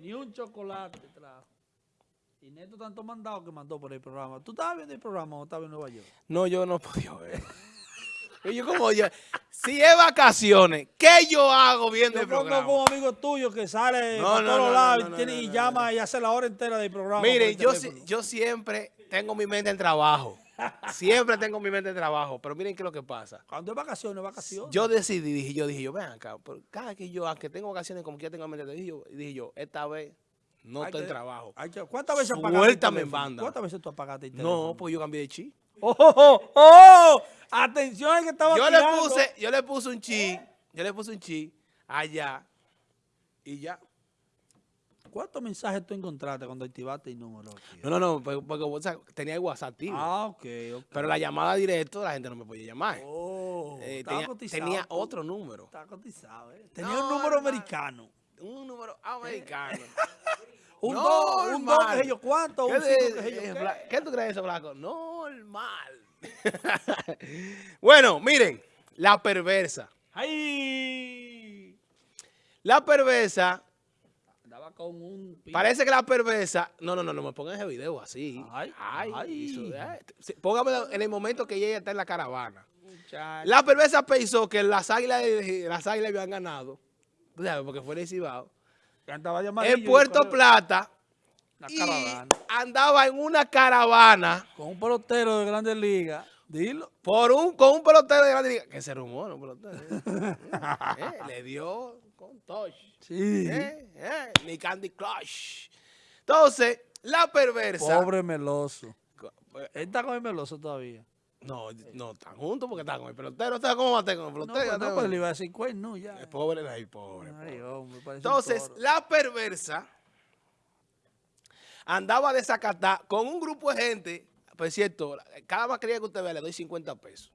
Ni un chocolate trajo. Y Neto tanto mandado que mandó por el programa. ¿Tú estabas viendo el programa o estabas en Nueva York? No, yo no podía ver. Y yo como yo, si es vacaciones, ¿qué yo hago viendo Yo el programa? un amigo tuyo que sale No, por no, todos no, lados y tiene- y llama y hace la hora entera del programa. Miren, el yo, si- yo siempre tengo mi mente en trabajo. Siempre tengo mi mente en trabajo. Pero miren qué es lo que pasa. Cuando es vacaciones, vacaciones. Yo decidí, dije yo, dije yo, ven acá, cada que yo, aunque tengo vacaciones como que ya tengo mente, dije yo, dije yo, esta vez no estoy en trabajo. que- ¿Cuántas veces apagaste en banda. ¿Cuántas veces tú apagaste el teléfono? No, pues yo cambié de chi. ¡Oh, oh, oh, oh! Atención al que estaba Yo le puse, yo le puse un chi, yo le puse un chi allá y ya. ¿Cuántos mensajes tú encontraste cuando activaste el número? No, no, no, porque, porque, o sea, tenía el WhatsApp activo. Ah, ok, ok. Pero la llamada directa la gente no me podía llamar. Oh, Eh, tenía, cotizado tenía otro número. Estaba cotizado, ¿eh? Tenía No, un número americano. Un número americano. Un No, 2, un 2, hermano. qué sé yo cuánto, un ¿Qué, 5, de- qué sé yo eh, qué. Bla- ¿Qué tú crees de eso, Blanco? Normal. bueno, miren, la perversa. ¡Ay! La perversa, Con un... parece que la perversa. No, no, no, no me pongan ese video así. Ay, Ay, ay. eso, sí, Póngamelo en el momento que ella está en la caravana. Muchacho. La perversa pensó que las águilas, las águilas habían ganado. sabes, Porque fue el Cibao. En Puerto. Plata. Una y caravana. andaba en una caravana Con un pelotero de Grandes Ligas. Dilo. por un, con un pelotero de grande liga. Que se rumora, un pelotero. Eh, le dio con touch. Sí. Eh, eh, ni Candy Crush. Entonces, la perversa. Pobre Meloso. Co- Él está con el Meloso todavía. No, no están juntos porque están con el pelotero. ¿Está cómo va a estar con el No, pelotero? pues, no, pues le iba a decir cuerno ya. El pobre, ay, pobre. Ay, hombre, Entonces, la perversa andaba desacatada con un grupo de gente. Por cierto, cada mascarilla que usted vea le doy 50 pesos.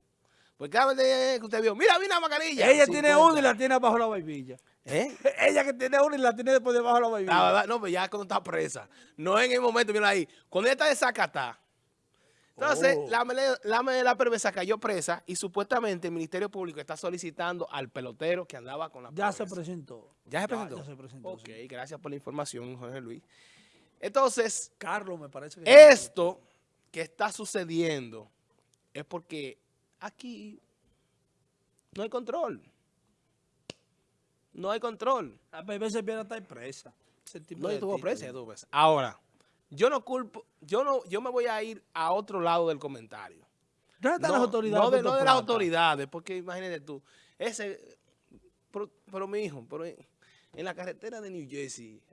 Porque cada vez que usted vio, mira, mira la mascarilla. Ella tiene 50. una y la tiene bajo la barbilla. ¿Eh? Ella que tiene una y la tiene después debajo de la La barbilla. verdad, no, pues ya cuando está presa. No en el momento, mira ahí. Cuando ella está desacatada. Entonces, Oh. la, la, la perversa cayó presa y supuestamente el Ministerio Público está solicitando al pelotero que andaba con la Ya se presentó. ¿Ya se presentó? Ya se presentó. Ok, sí. gracias por la información, Jorge Luis. Entonces, Carlos me parece que... esto que está sucediendo es porque aquí no hay control. No hay control. A veces viene a estar presa. No, estuvo presa, estuvo presa. Ahora, yo no culpo, yo no, yo me voy a ir a otro lado del comentario. ¿Dónde están No, las autoridades? no de, Puerto no de las autoridades, porque imagínate tú, ese, pero, pero mi hijo, pero en, la carretera de New Jersey,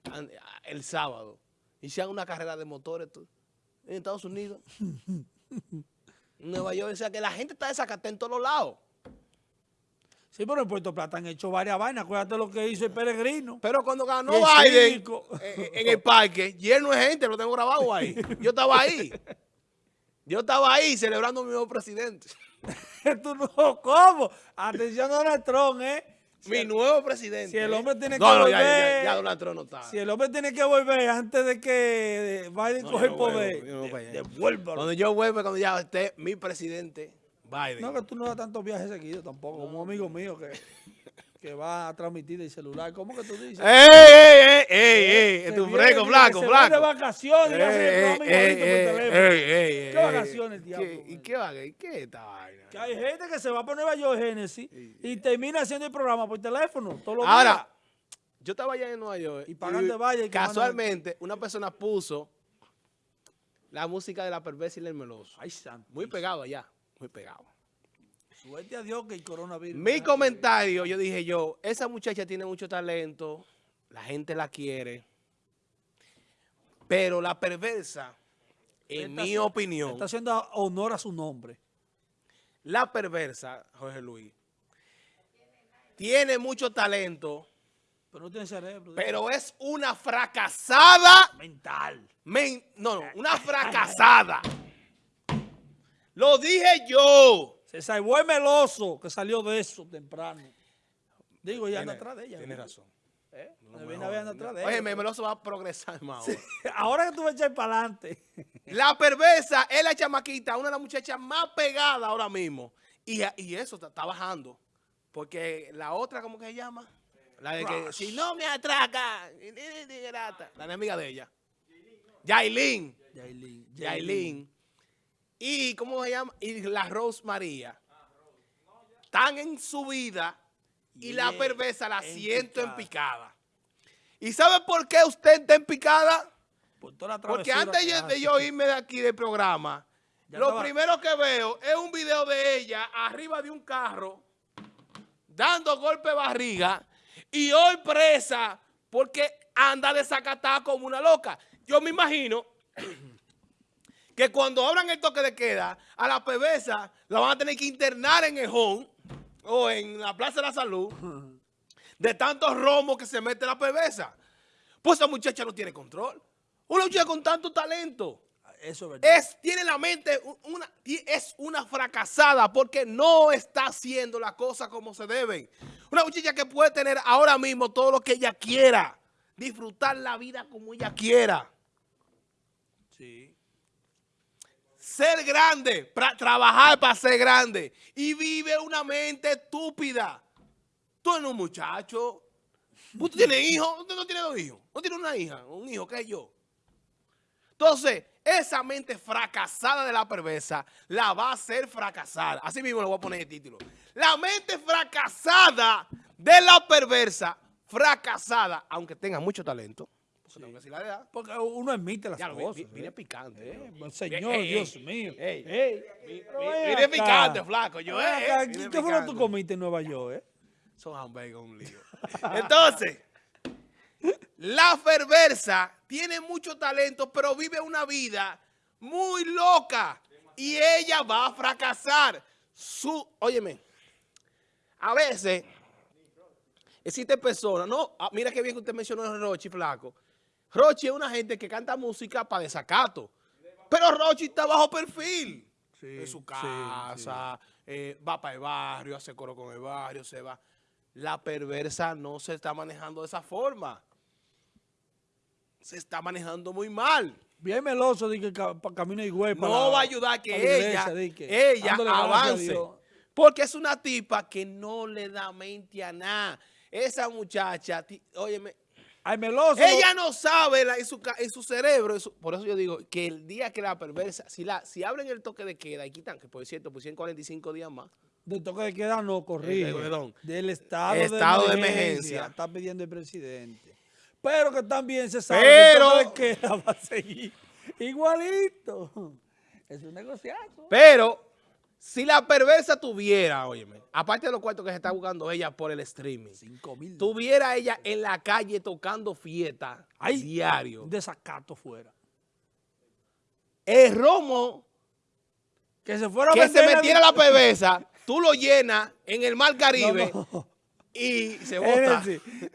el sábado, hicieron una carrera de motores tú, en Estados Unidos, Nueva York, o sea que la gente está desacatada en todos los lados. Sí, pero en Puerto Plata han hecho varias vainas. Acuérdate lo que hizo el peregrino. Pero cuando ganó Biden cívico. eh, en el parque, lleno de gente, lo tengo grabado ahí. Yo estaba ahí. Yo estaba ahí celebrando a mi nuevo presidente. Tú no, ¿cómo? Atención a Donald Trump, ¿eh? Mi nuevo presidente. si el ¿eh? hombre tiene No, que no, ya, ya, volver- ya Donald Trump no está. Si el hombre tiene que volver antes de que Biden No, coge el poder, de-. Cuando yo vuelva, cuando ya esté mi presidente, Biden. No, que tú no das tantos viajes seguidos tampoco. Un amigo mío que, que va a transmitir el celular. ¿Cómo que tú dices? ¡Ey, ey, ey, ey, ey! Tu que blanco, va de blanco. vacaciones y hace el Ey, ey, ¿Qué vacaciones, diablo, ¿Qué- ¿Y qué y qué esta vaina? Que hay gente que se va para Nueva York, Génesis, y termina haciendo el programa por teléfono todos los Ahora, días. yo estaba allá en Nueva York Y pagando vaya casualmente una persona puso la música de la perversa y el meloso. Ay, santo. Muy pegado allá, muy pegado. Suerte a Dios que el coronavirus. Mi comentario, yo dije yo, esa muchacha tiene mucho talento, la gente la quiere, pero la perversa, en Está mi opinión, Está haciendo honor a su nombre. la perversa, Jorge Luis, tiene mucho talento, Pero no tiene cerebro. pero es una fracasada mental. Men- no, no, una fracasada. Lo dije yo. Se salvó el meloso que salió de eso temprano. Digo, ya anda atrás de ella. Tiene razón. ¿Eh? No Me me viene a ver jodas. anda atrás de Oye, ella. me Meloso va a progresar más ahora. Ahora que tú vas a echar para adelante. La perversa es la chamaquita, una de las muchachas más pegadas ahora mismo. Y, y eso está, está bajando. Porque la otra, ¿cómo que se llama? La de que, Rush. si no me atraca, la enemiga de ella. Yailin. Yailin. Yailin. Y, ¿cómo se llama? Y la Rose María. Están en su vida y la perversa la en siento en picada. ¿Y sabe por qué usted está en picada? Por toda la Porque antes yo- de yo irme de aquí del programa, Ya lo estaba- primero que veo es un video de ella arriba de un carro, dando golpe de barriga, y hoy presa porque anda desacatada como una loca. Yo me imagino que cuando abran el toque de queda, a la pebesa la van a tener que internar en Ejón o en la Plaza de la Salud de tantos romos que se mete la pebesa. Pues esa muchacha no tiene control. Una muchacha con tanto talento. Eso es verdad. Es, tiene la mente, una, es una fracasada porque no está haciendo las cosas como se deben. Una muchacha que puede tener ahora mismo todo lo que ella quiera. Disfrutar la vida como ella quiera. Sí. Ser grande, trabajar para ser grande. Y vive una mente estúpida. Tú eres un muchacho. ¿Usted tiene hijos? ¿Usted no tiene dos hijos? ¿No tiene una hija? Un hijo que es yo. Entonces, esa mente fracasada de la perversa la va a hacer fracasar. Así mismo le voy a poner el título. La mente fracasada de la perversa, fracasada, aunque tenga mucho talento. Porque tengo que decir la verdad. Porque uno admite las Ya cosas. vine ¿eh? picante. Eh, Señor, Ey, ey, Dios mío. ey. Ey, acá. picante, flaco. Yo, eh, ¿Qué fue lo que tú comiste en Nueva York, eh? Son hamburguesas un lío. Entonces, la perversa tiene mucho talento, pero vive una vida muy loca. Y ella va a fracasar. Su, óyeme, a veces existen personas, no, ah, mira qué bien que usted mencionó a Rochi, flaco. Rochi es una gente que canta música para desacato. Pero Rochi está bajo perfil. Sí, en su sí, casa, eh, va para el barrio, hace coro con el barrio, se va. La perversa no se está manejando de esa forma. Se está manejando muy mal. Bien meloso de que ca- pa- camino y güey. No va a ayudar que ella, ella dándole gracias a avance. Porque es una tipa que no le da mente a nada. Esa muchacha, óyeme, Ay, meloso. ella no sabe la- en, su, ca- en su cerebro. en su- por eso yo digo que el día que la perversa, si la si abren el toque de queda y quitan, que por cierto pusieron 45 días más, De toque de queda no, corrige. Perdón. Del estado, Estado de de, emergencia, emergencia. Está pidiendo el presidente. Pero que también se sabe Pero- que el toque de queda va a seguir igualito. Es un negociazo. Pero si la perversa tuviera, óyeme, aparte de los cuartos que se está buscando ella por el streaming, tuviera ella en la calle tocando fiesta Ay, diario. Un desacato fuera. El romo Que se fuera a que se metiera la perversa, tú lo llenas en el mar Caribe No, no. y se bota.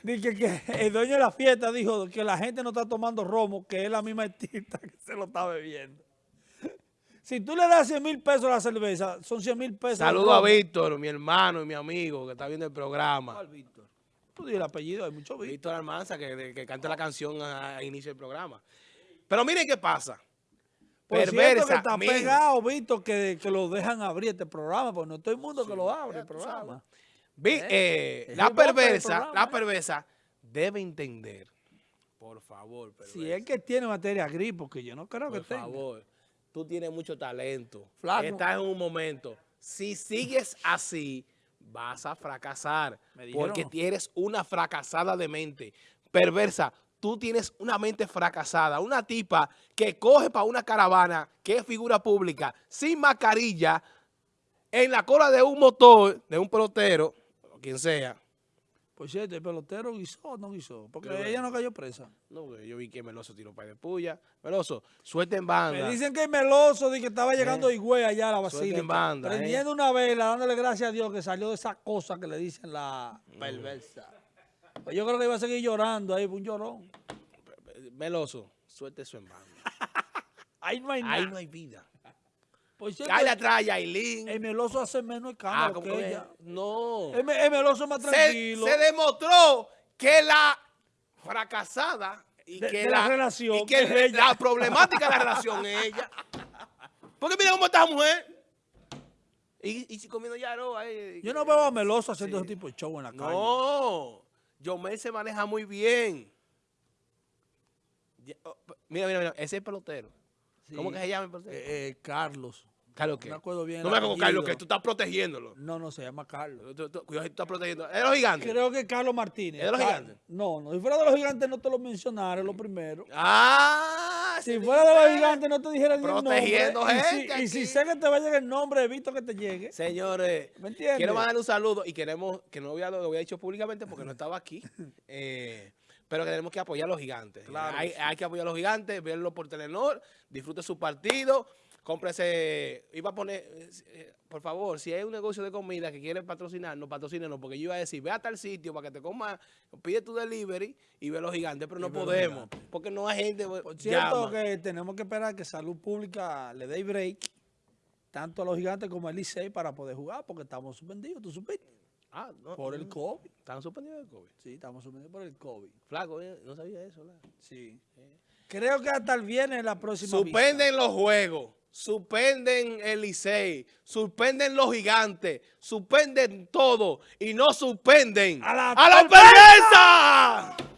dije que el dueño de la fiesta dijo que la gente no está tomando romo, que es la misma artista que se lo está bebiendo. Si tú le das 100 mil pesos a la cerveza, son 100 mil pesos. Saludo a. Víctor, mi hermano y mi amigo que está viendo el programa. ¿Cuál, Víctor? Tú el apellido, hay mucho Víctor. Víctor Almanza, que, que canta la canción a, a inicio del programa. Pero miren qué pasa. Por cierto que Perversa, está pegado, Víctor, que, que lo dejan abrir este programa, porque no todo el mundo que lo abre el programa. Vi- Eh, eh, la perversa, programa, la eh. perversa debe entender, por favor, perversa, Si es que tiene materia gris, porque yo no creo que por tenga. favor, tú tienes mucho talento, Flaco. estás en un momento, si sigues así, vas a fracasar, porque eres una fracasada de mente, perversa, tú tienes una mente fracasada, una tipa que coge para una caravana, que es figura pública, sin mascarilla, en la cola de un motor, de un pelotero, o quien sea, Por cierto, el pelotero guisó o no guisó, porque ella no cayó presa. No, yo vi que Meloso tiró para de puya. Meloso, suelta en banda. Me dicen que el meloso de que estaba llegando Higüey allá a la basílica, en banda, eh. prendiendo una vela, dándole gracias a Dios que salió de esa cosa que le dicen la perversa. Pues yo creo que iba a seguir llorando ahí, un llorón. Meloso, suelta eso en banda. Ahí no hay nada. Ahí no hay vida. Por cierto, Cállate atrás, Yailin. el meloso hace menos Ah, escándalo ¿cómo que que? ella. No. El, el meloso es más tranquilo. se demostró que la fracasada y De- que de la relación y que es ella. la problemática de la relación es ella. Porque mira cómo está la mujer. Y, y si comiendo yaro ahí. Yo no veo a meloso haciendo ese tipo de show en la calle. No. Yomel se maneja muy bien. Oh, Mira, mira, mira, ese es el pelotero. ¿Cómo que se llama? Eh, eh, Carlos. Carlos, ¿qué? No me acuerdo bien No me acuerdo, Carlos, que tú estás protegiéndolo. No, no, se llama Carlos. Tú- tú- Cuidado, tú estás protegiendo. ¿Es los gigantes? Creo que Carlos Martínez. ¿Es de los gigantes? No, no. Si fuera de los gigantes no te lo mencionara, es lo primero. Ah, Si fuera de los gigantes no te dijera ni el nombre. Protegiendo Y si- gente Y si, sé que te va a llegar el nombre, evito que te llegue. Señores, ¿Me entiendes? quiero mandarle un saludo y queremos, que no había, lo había dicho públicamente porque no estaba aquí, eh, pero que tenemos que apoyar a los gigantes. Claro, hay, sí. hay que apoyar a los gigantes, verlo por Telenor, disfrute su partido, cómprese, iba a poner, eh, eh, por favor, si hay un negocio de comida que quiere patrocinarnos, patrocínenos, porque yo iba a decir, ve a tal sitio para que te comas, pide tu delivery y ve a los gigantes, pero no Y podemos, porque no hay gente, Por cierto, llama. que tenemos que esperar que Salud Pública le dé break tanto a los gigantes como al Licey para poder jugar, porque estamos suspendidos, tú supiste, Ah, no, por el COVID. Están suspendidos del COVID. Sí, estamos suspendidos por el COVID. Flaco, no sabía eso, ¿verdad? Sí. Creo que hasta el viernes la próxima Suspenden los juegos, suspenden el Licey, suspenden los gigantes, suspenden todo y no suspenden ¡A la ¡A la perversa!